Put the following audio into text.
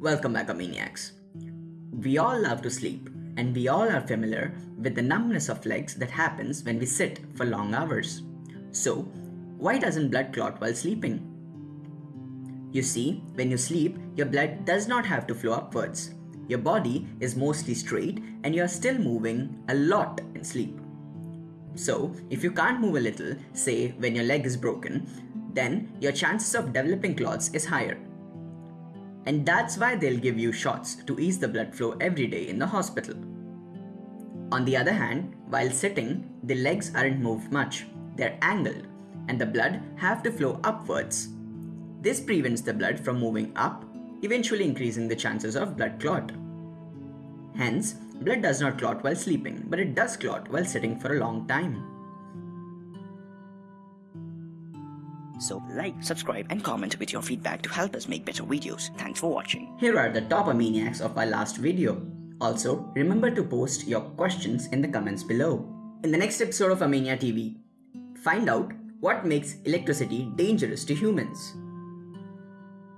Welcome back, Maniacs. We all love to sleep, and we all are familiar with the numbness of legs that happens when we sit for long hours. So, why doesn't blood clot while sleeping? You see, when you sleep, your blood does not have to flow upwards. Your body is mostly straight and you are still moving a lot in sleep. So, if you can't move a little, say when your leg is broken, then your chances of developing clots is higher. And that's why they'll give you shots to ease the blood flow every day in the hospital. On the other hand, while sitting, the legs aren't moved much, they're angled, and the blood have to flow upwards. This prevents the blood from moving up, eventually increasing the chances of blood clot. Hence, blood does not clot while sleeping, but it does clot while sitting for a long time. So like, subscribe and comment with your feedback to help us make better videos. Thanks for watching. Here are the top Amaniacs of our last video. Also, remember to post your questions in the comments below. In the next episode of Amania TV, find out what makes electricity dangerous to humans.